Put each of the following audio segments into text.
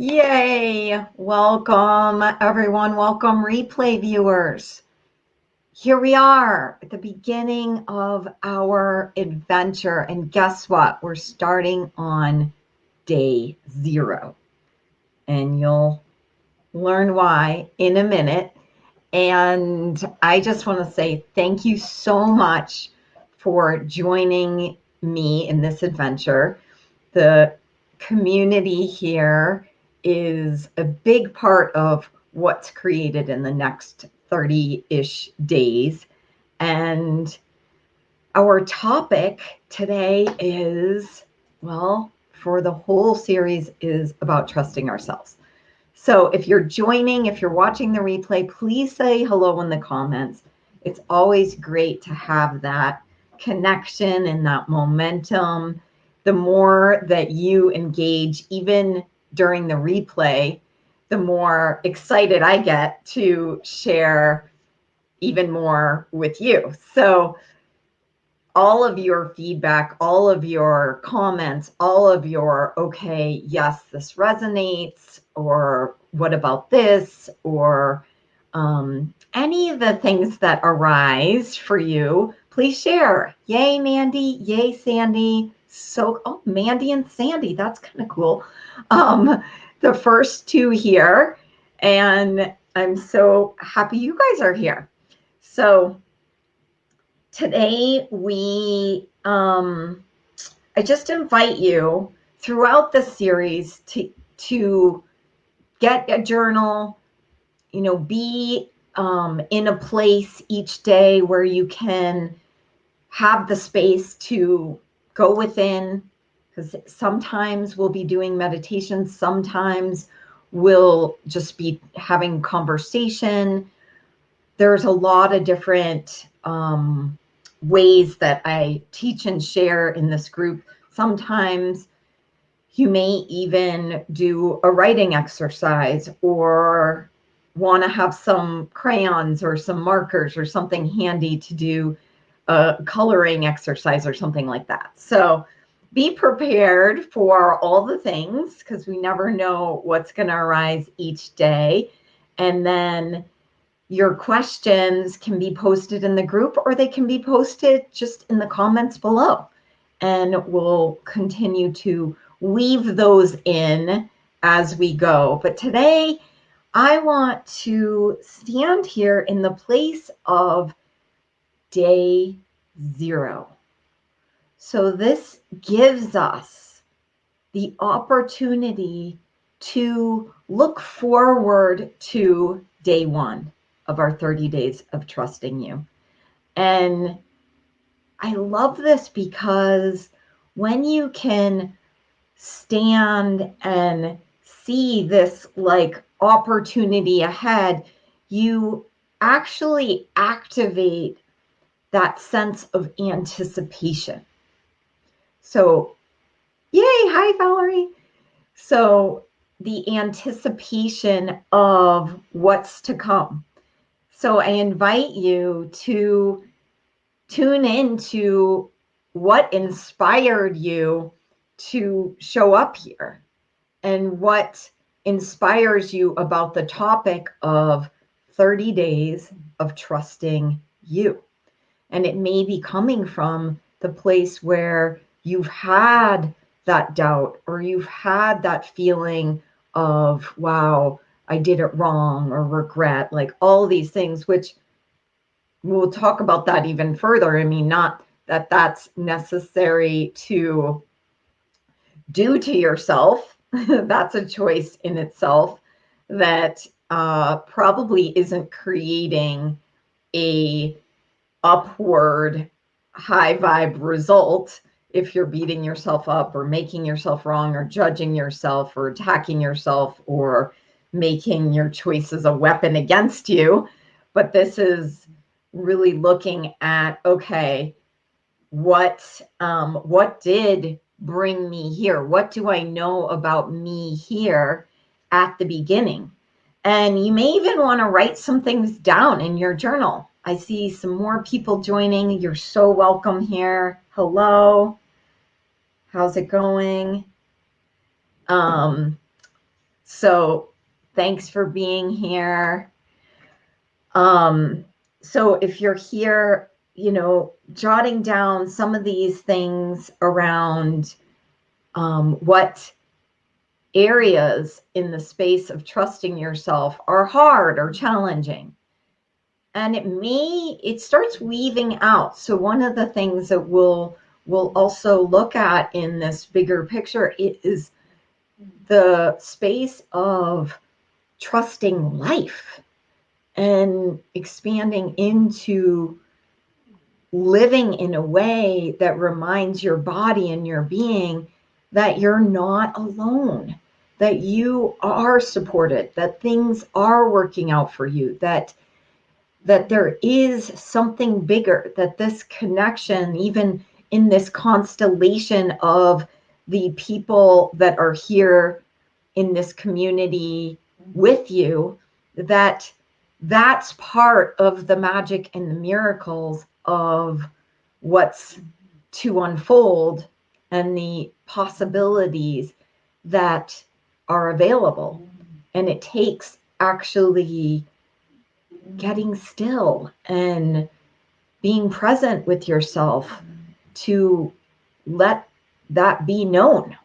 Yay! Welcome, everyone. Welcome, replay viewers. Here we are at the beginning of our adventure. And guess what? We're starting on day zero. And you'll learn why in a minute. And I just want to say thank you so much for joining me in this adventure. The community here is a big part of what's created in the next 30 ish days. And our topic today is well, for the whole series, is about trusting ourselves. So if you're joining, if you're watching the replay, please say hello in the comments. It's always great to have that connection and that momentum. The more that you engage, even during the replay, the more excited I get to share even more with you. So, all of your feedback, all of your comments, all of your, okay, yes, this resonates, or what about this, or um, any of the things that arise for you, please share. Yay, Mandy. Yay, Sandy. So, oh, Mandy and Sandy. That's kind of cool um, the first two here. And I'm so happy you guys are here. So today we, um, I just invite you throughout the series to, to get a journal, you know, be um, in a place each day where you can have the space to go within, because sometimes we'll be doing meditation, sometimes we'll just be having conversation. There's a lot of different um, ways that I teach and share in this group. Sometimes you may even do a writing exercise or want to have some crayons or some markers or something handy to do a coloring exercise or something like that. So be prepared for all the things because we never know what's going to arise each day. And then your questions can be posted in the group or they can be posted just in the comments below. And we'll continue to weave those in as we go. But today, I want to stand here in the place of day zero. So this gives us the opportunity to look forward to day one of our 30 days of trusting you. And I love this because when you can stand and see this like opportunity ahead, you actually activate that sense of anticipation. So, yay, hi, Valerie. So, the anticipation of what's to come. So, I invite you to tune into what inspired you to show up here and what inspires you about the topic of 30 days of trusting you. And it may be coming from the place where you've had that doubt or you've had that feeling of, wow, I did it wrong or regret, like all these things, which we'll talk about that even further. I mean, not that that's necessary to do to yourself. that's a choice in itself that uh, probably isn't creating a upward high vibe result if you're beating yourself up or making yourself wrong or judging yourself or attacking yourself or making your choices a weapon against you. But this is really looking at okay, what um, what did bring me here? What do I know about me here at the beginning? And you may even want to write some things down in your journal. I see some more people joining. You're so welcome here. Hello. How's it going? Um, So thanks for being here. Um, so if you're here, you know, jotting down some of these things around um, what areas in the space of trusting yourself are hard or challenging. And it may, it starts weaving out. So one of the things that we'll, we'll also look at in this bigger picture is the space of trusting life and expanding into living in a way that reminds your body and your being that you're not alone, that you are supported, that things are working out for you, that that there is something bigger, that this connection, even in this constellation of the people that are here in this community with you, that that's part of the magic and the miracles of what's to unfold and the possibilities that are available. And it takes actually getting still and being present with yourself to let that be known.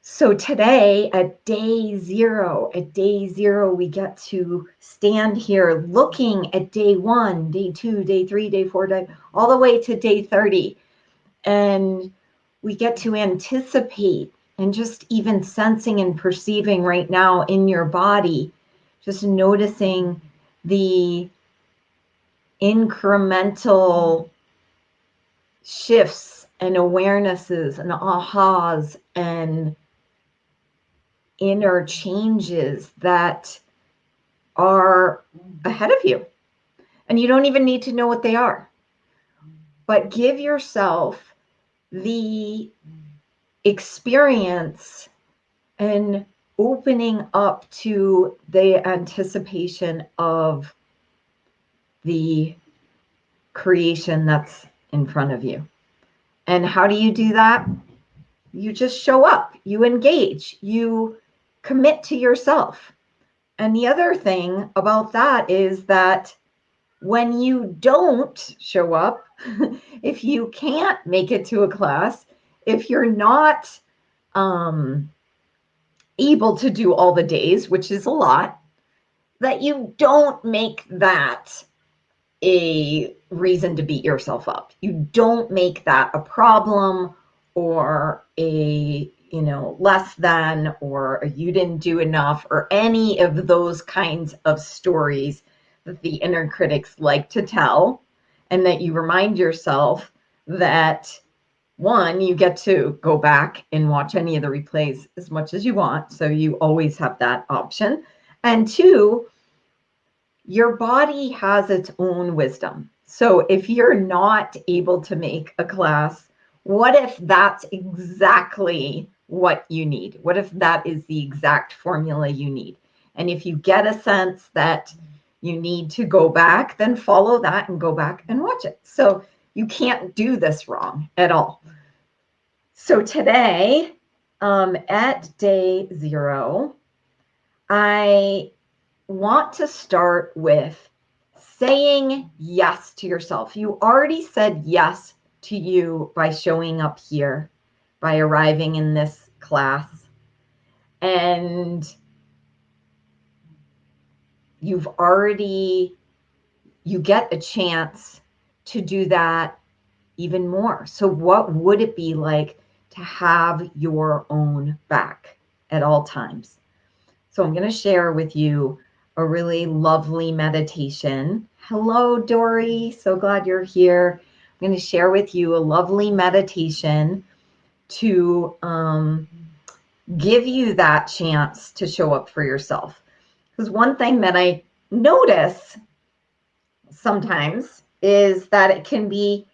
So today, at day zero, at day zero, we get to stand here looking at day one, day two, day three, day four, day, all the way to day 30 and we get to anticipate and just even sensing and perceiving right now in your body, just noticing the incremental shifts and awarenesses and ahas and inner changes that are ahead of you. And you don't even need to know what they are. But give yourself the experience and opening up to the anticipation of the creation that's in front of you. And how do you do that? You just show up, you engage, you commit to yourself. And the other thing about that is that when you don't show up, if you can't make it to a class, if you're not um, able to do all the days, which is a lot, that you don't make that a reason to beat yourself up. You don't make that a problem or a, you know, less than or you didn't do enough or any of those kinds of stories that the inner critics like to tell and that you remind yourself that one, you get to go back and watch any of the replays as much as you want. So you always have that option. And two, your body has its own wisdom. So if you're not able to make a class, what if that's exactly what you need? What if that is the exact formula you need? And if you get a sense that you need to go back, then follow that and go back and watch it. So you can't do this wrong at all. So today, um, at day zero, I want to start with saying yes to yourself. You already said yes to you by showing up here, by arriving in this class. And you've already you get a chance to do that even more. So what would it be like to have your own back at all times? So I'm going to share with you a really lovely meditation. Hello, Dory. So glad you're here. I'm going to share with you a lovely meditation to um, give you that chance to show up for yourself. Because one thing that I notice sometimes is that it can be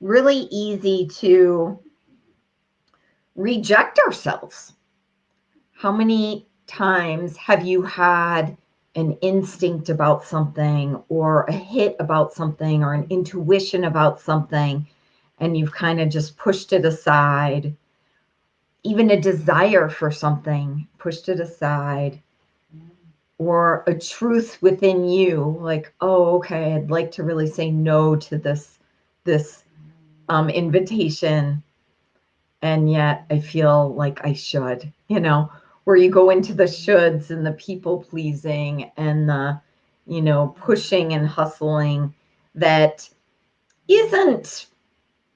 really easy to reject ourselves. How many times have you had an instinct about something or a hit about something or an intuition about something and you've kind of just pushed it aside even a desire for something, pushed it aside, or a truth within you, like, oh, okay, I'd like to really say no to this this um, invitation, and yet I feel like I should, you know, where you go into the shoulds and the people pleasing and the, you know, pushing and hustling that isn't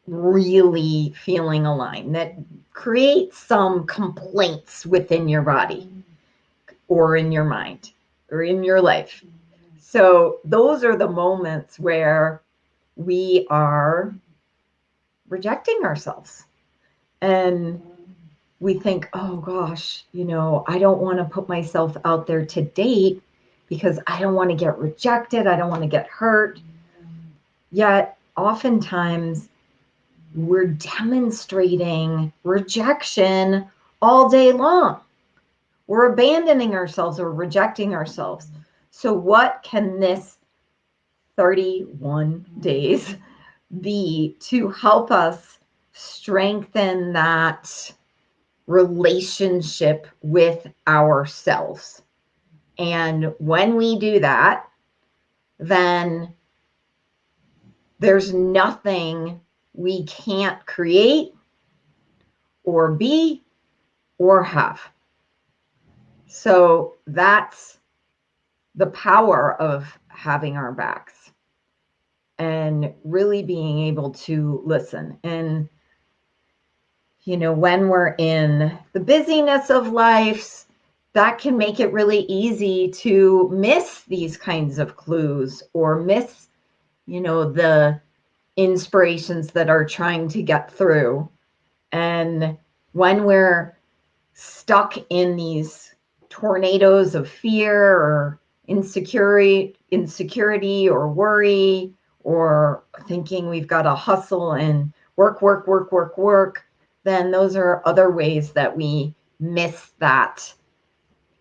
really feeling aligned, that creates some complaints within your body or in your mind or in your life. So those are the moments where we are rejecting ourselves. And we think, oh gosh, you know, I don't want to put myself out there to date because I don't want to get rejected. I don't want to get hurt. Yet, oftentimes, we're demonstrating rejection all day long. We're abandoning ourselves or rejecting ourselves. So, what can this 31 days be to help us strengthen that relationship with ourselves? And when we do that, then there's nothing we can't create or be or have. So that's the power of having our backs and really being able to listen. And, you know, when we're in the busyness of life, that can make it really easy to miss these kinds of clues or miss, you know, the inspirations that are trying to get through. And when we're stuck in these tornadoes of fear or insecurity, insecurity or worry, or thinking we've got to hustle and work, work, work, work, work, then those are other ways that we miss that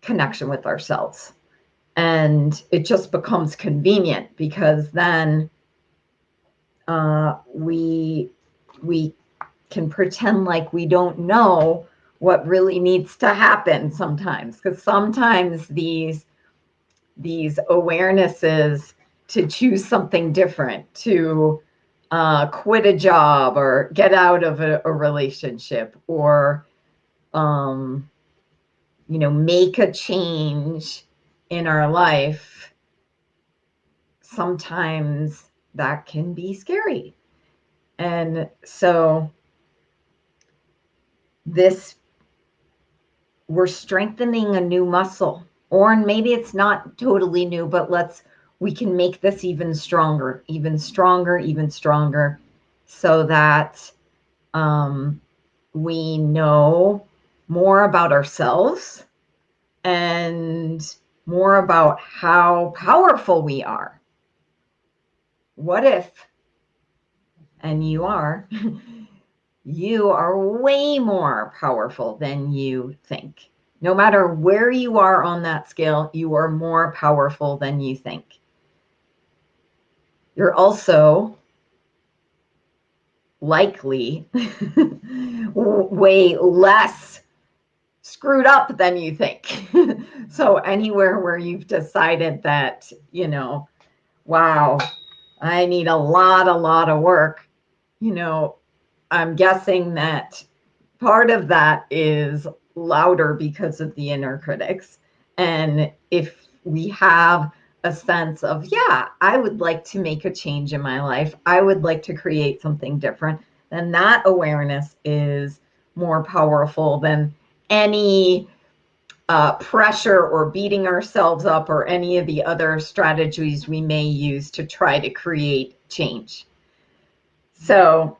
connection with ourselves. And it just becomes convenient because then uh, we we can pretend like we don't know what really needs to happen sometimes because sometimes these these awarenesses to choose something different to uh, quit a job or get out of a, a relationship or um, you know make a change in our life sometimes that can be scary. And so this we're strengthening a new muscle. Or maybe it's not totally new but let's we can make this even stronger even stronger even stronger so that um, we know more about ourselves and more about how powerful we are. What if and you are you are way more powerful than you think. No matter where you are on that scale, you are more powerful than you think. You're also likely way less screwed up than you think. so, anywhere where you've decided that, you know, wow, I need a lot, a lot of work, you know, I'm guessing that part of that is louder because of the inner critics. And if we have a sense of, yeah, I would like to make a change in my life, I would like to create something different, then that awareness is more powerful than any uh, pressure or beating ourselves up or any of the other strategies we may use to try to create change. So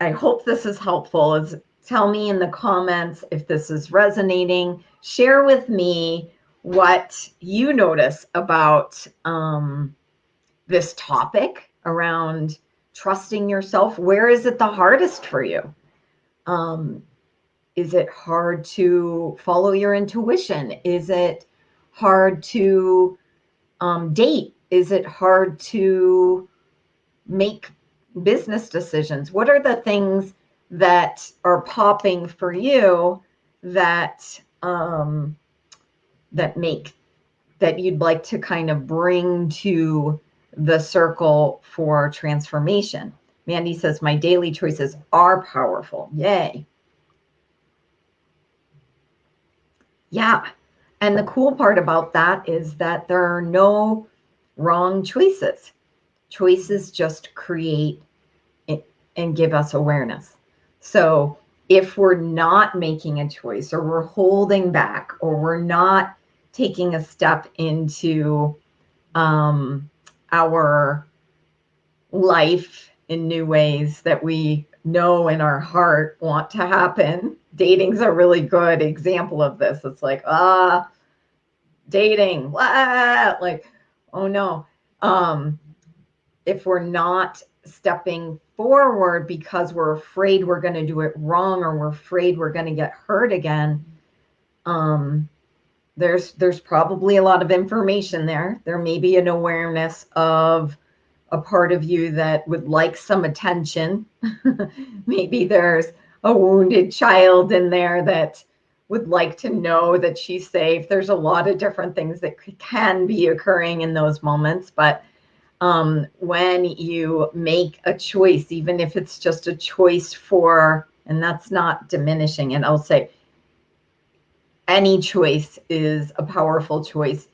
I hope this is helpful. Is tell me in the comments if this is resonating. Share with me what you notice about um, this topic around trusting yourself. Where is it the hardest for you? Um, is it hard to follow your intuition? Is it hard to um, date? Is it hard to make business decisions? What are the things that are popping for you that um, that make that you'd like to kind of bring to the circle for transformation. Mandy says, My daily choices are powerful. Yay. Yeah. And the cool part about that is that there are no wrong choices. Choices just create and give us awareness. So if we're not making a choice or we're holding back or we're not taking a step into um, our life in new ways that we know in our heart want to happen. Dating's a really good example of this. It's like, ah, dating, what? like, oh no. Um, if we're not stepping forward because we're afraid we're going to do it wrong or we're afraid we're going to get hurt again, um, there's there's probably a lot of information there. There may be an awareness of a part of you that would like some attention. Maybe there's a wounded child in there that would like to know that she's safe. There's a lot of different things that can be occurring in those moments. But um, when you make a choice, even if it's just a choice for, and that's not diminishing, and I'll say any choice is a powerful choice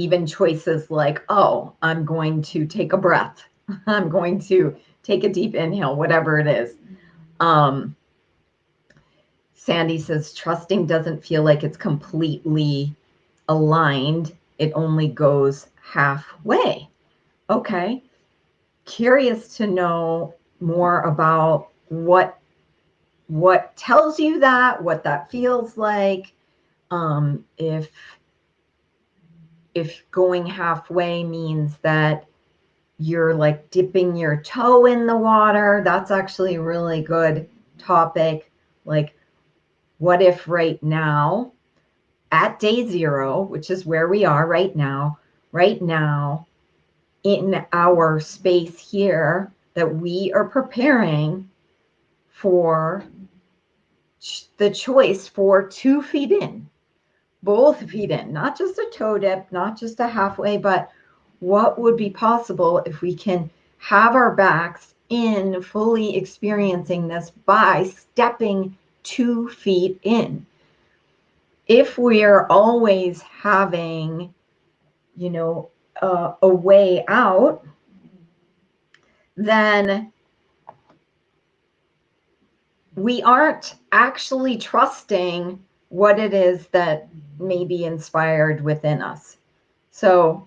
even choices like, oh, I'm going to take a breath. I'm going to take a deep inhale, whatever it is. Um, Sandy says, trusting doesn't feel like it's completely aligned. It only goes halfway. Okay. Curious to know more about what what tells you that, what that feels like. Um, if if going halfway means that you're like dipping your toe in the water, that's actually a really good topic. Like, what if right now, at day zero, which is where we are right now, right now, in our space here, that we are preparing for the choice for two feet in both feet in, not just a toe dip, not just a halfway, but what would be possible if we can have our backs in fully experiencing this by stepping two feet in. If we're always having, you know, uh, a way out, then we aren't actually trusting what it is that may be inspired within us. So,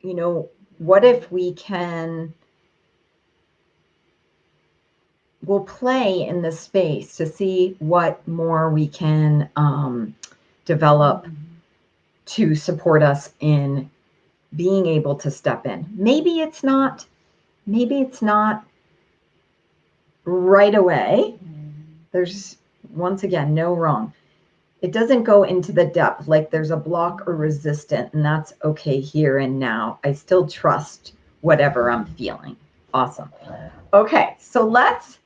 you know, what if we can we'll play in this space to see what more we can um, develop to support us in being able to step in. Maybe it's not, maybe it's not right away. There's once again no wrong. It doesn't go into the depth like there's a block or resistant and that's okay here and now. I still trust whatever i'm feeling. Awesome. Okay so let's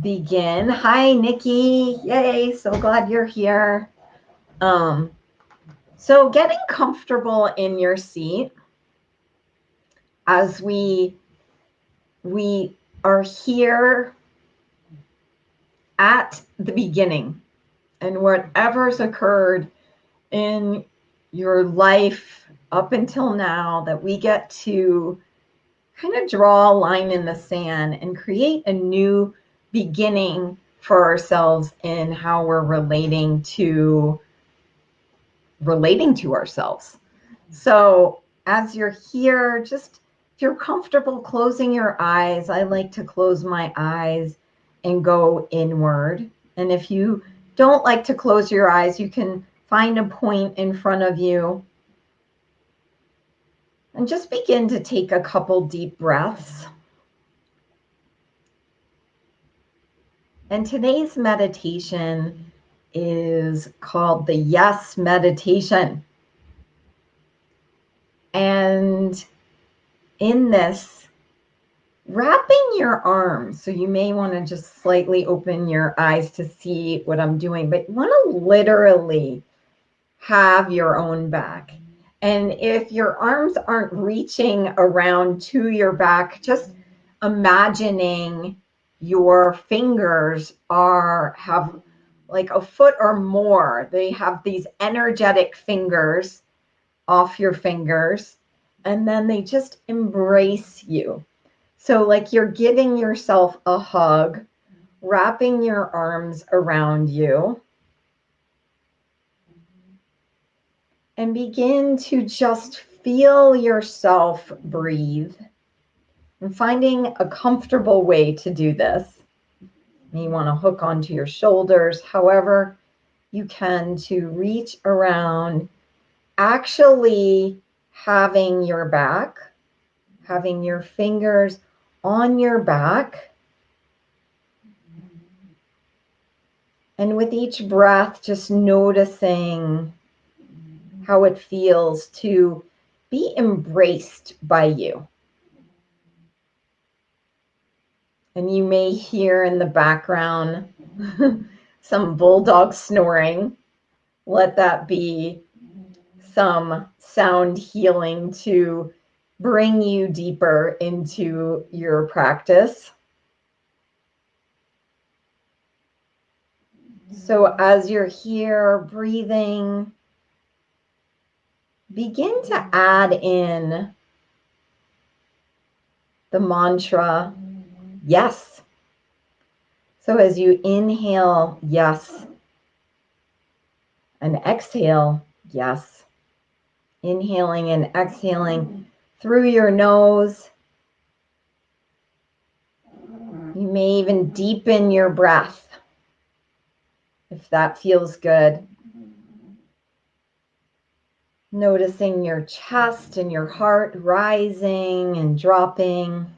begin. Hi nikki. Yay so glad you're here. Um so getting comfortable in your seat as we we are here at the beginning and whatever's occurred in your life up until now that we get to kind of draw a line in the sand and create a new beginning for ourselves in how we're relating to relating to ourselves. So as you're here, just if you're comfortable closing your eyes, I like to close my eyes and go inward. And if you don't like to close your eyes, you can find a point in front of you and just begin to take a couple deep breaths. And today's meditation is called the Yes Meditation. And in this, wrapping your arms. So you may want to just slightly open your eyes to see what I'm doing, but you want to literally have your own back. And if your arms aren't reaching around to your back, just imagining your fingers are have like a foot or more. They have these energetic fingers off your fingers, and then they just embrace you. So, like you're giving yourself a hug, wrapping your arms around you, and begin to just feel yourself breathe and finding a comfortable way to do this. You want to hook onto your shoulders, however, you can to reach around, actually having your back, having your fingers on your back. And with each breath, just noticing how it feels to be embraced by you. And you may hear in the background some bulldog snoring. Let that be some sound healing to bring you deeper into your practice. So, as you're here breathing, begin to add in the mantra yes. So as you inhale, yes, and exhale, yes. Inhaling and exhaling through your nose. You may even deepen your breath if that feels good. Noticing your chest and your heart rising and dropping.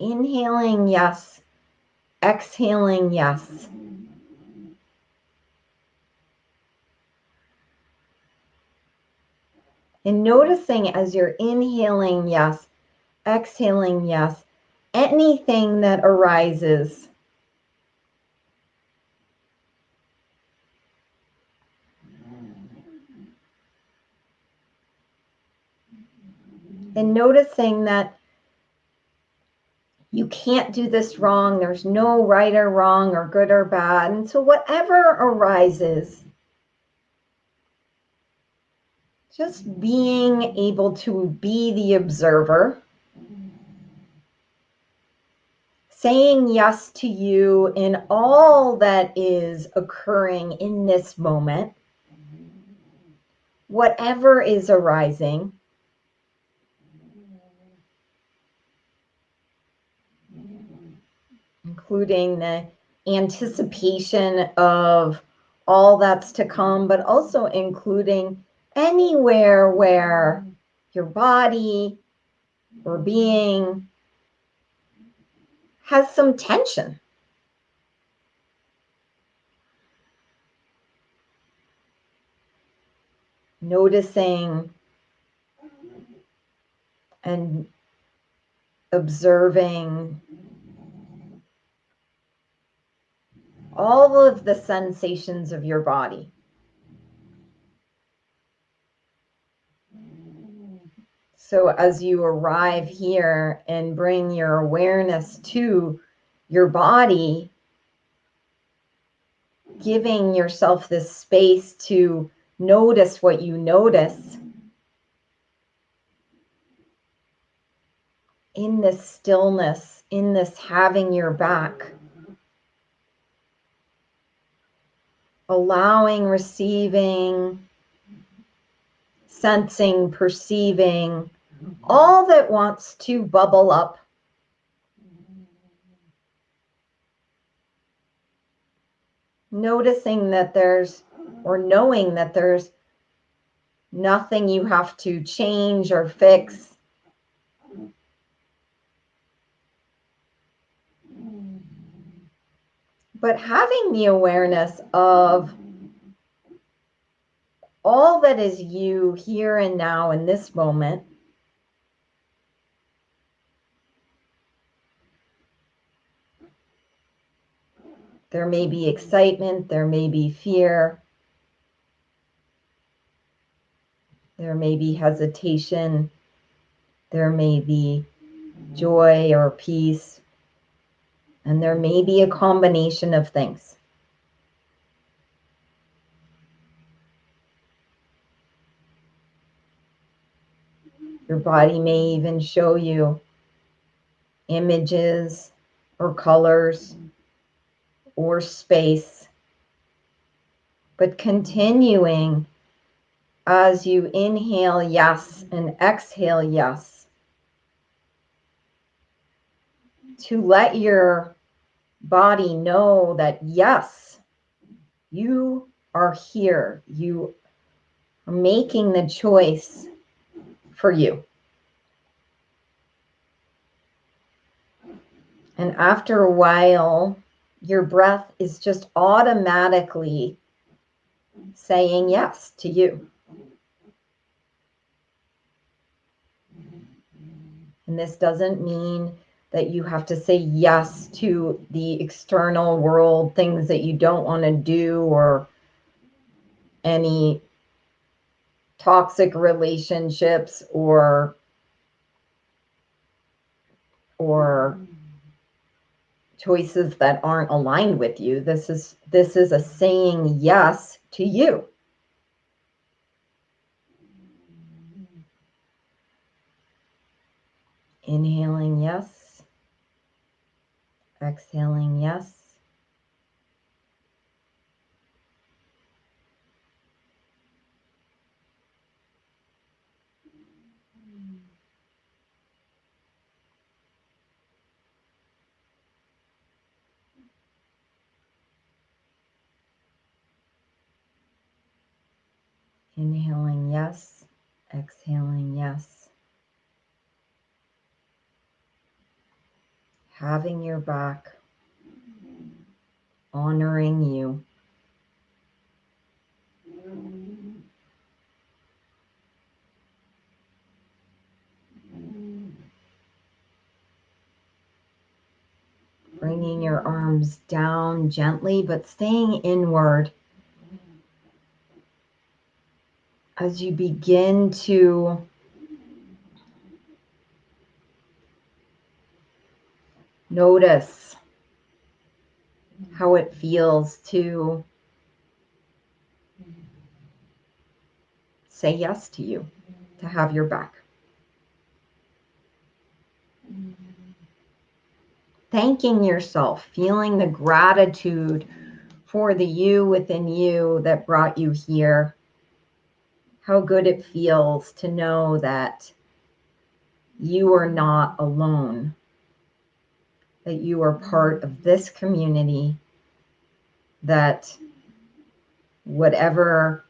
Inhaling, yes. Exhaling, yes. And noticing as you're inhaling, yes, exhaling, yes, anything that arises. And noticing that you can't do this wrong. There's no right or wrong or good or bad. And so, whatever arises, just being able to be the observer, saying yes to you in all that is occurring in this moment, whatever is arising including the anticipation of all that's to come, but also including anywhere where your body or being has some tension. Noticing and observing all of the sensations of your body. So, as you arrive here and bring your awareness to your body, giving yourself this space to notice what you notice in this stillness, in this having your back. Allowing, receiving, sensing, perceiving, all that wants to bubble up. Noticing that there's, or knowing that there's nothing you have to change or fix. but having the awareness of all that is you here and now in this moment There may be excitement, there may be fear, there may be hesitation, there may be joy or peace and there may be a combination of things. Your body may even show you images or colors or space. But continuing as you inhale yes and exhale yes to let your body know that yes, you are here. You are making the choice for you. And after a while, your breath is just automatically saying yes to you. And this doesn't mean that you have to say yes to the external world, things that you don't want to do, or any toxic relationships or or choices that aren't aligned with you. This is this is a saying yes to you. Inhaling yes exhaling yes Inhaling yes, exhaling yes. Having your back, honoring you. Bringing your arms down gently, but staying inward as you begin to notice how it feels to say yes to you, to have your back. Thanking yourself, feeling the gratitude for the you within you that brought you here how good it feels to know that you are not alone, that you are part of this community, that whatever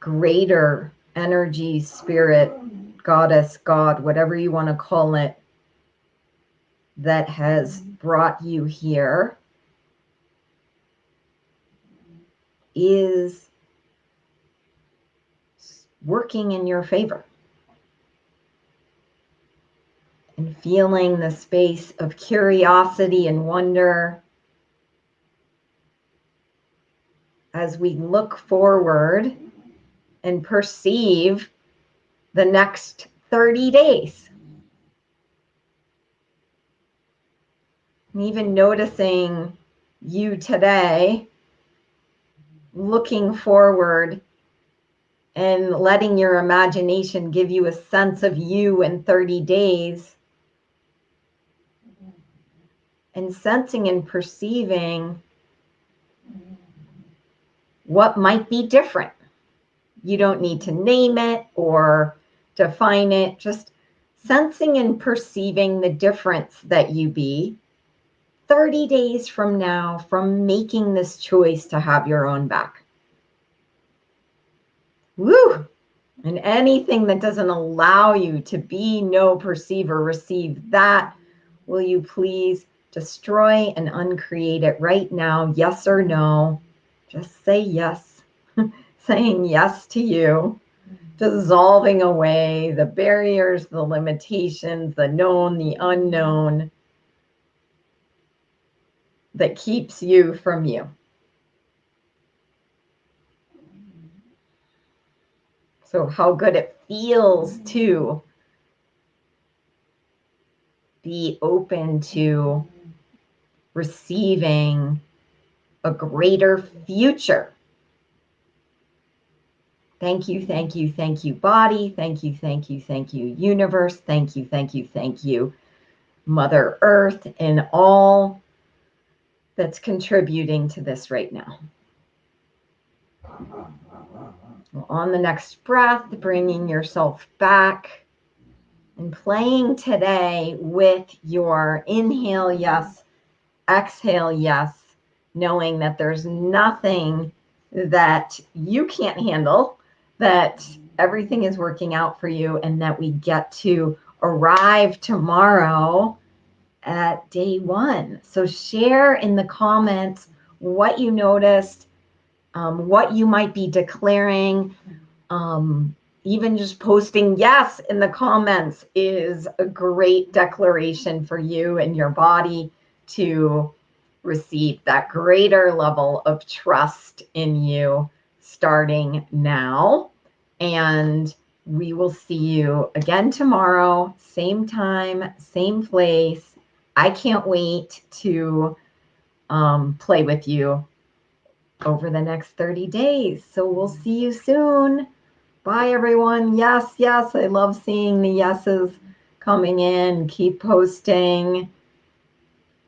greater energy, spirit, goddess, God, whatever you want to call it, that has brought you here is working in your favor. And feeling the space of curiosity and wonder as we look forward and perceive the next 30 days. And even noticing you today looking forward and letting your imagination give you a sense of you in 30 days and sensing and perceiving what might be different. You don't need to name it or define it, just sensing and perceiving the difference that you be 30 days from now from making this choice to have your own back. Woo! And anything that doesn't allow you to be, know perceiver, receive that, will you please destroy and uncreate it right now? Yes or no? Just say yes. Saying yes to you, dissolving away the barriers, the limitations, the known, the unknown that keeps you from you. So, how good it feels to be open to receiving a greater future. Thank you, thank you, thank you, body. Thank you, thank you, thank you, universe. Thank you, thank you, thank you, Mother Earth, and all that's contributing to this right now. On the next breath, bringing yourself back and playing today with your inhale, yes, exhale, yes, knowing that there's nothing that you can't handle, that everything is working out for you, and that we get to arrive tomorrow at day one. So share in the comments what you noticed, um, what you might be declaring. Um, even just posting yes in the comments is a great declaration for you and your body to receive that greater level of trust in you starting now. And we will see you again tomorrow, same time, same place. I can't wait to um, play with you over the next 30 days. So we'll see you soon. Bye, everyone. Yes, yes. I love seeing the yeses coming in. Keep posting.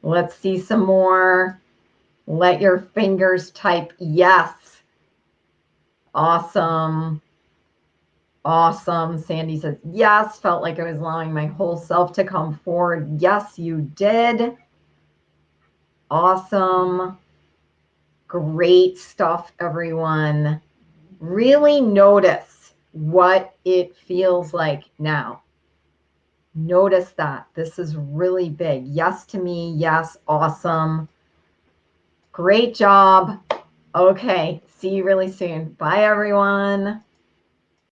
Let's see some more. Let your fingers type yes. Awesome. Awesome. Sandy says, yes. Felt like I was allowing my whole self to come forward. Yes, you did. Awesome. Great stuff, everyone. Really notice what it feels like now. Notice that. This is really big. Yes to me. Yes. Awesome. Great job. Okay. See you really soon. Bye, everyone.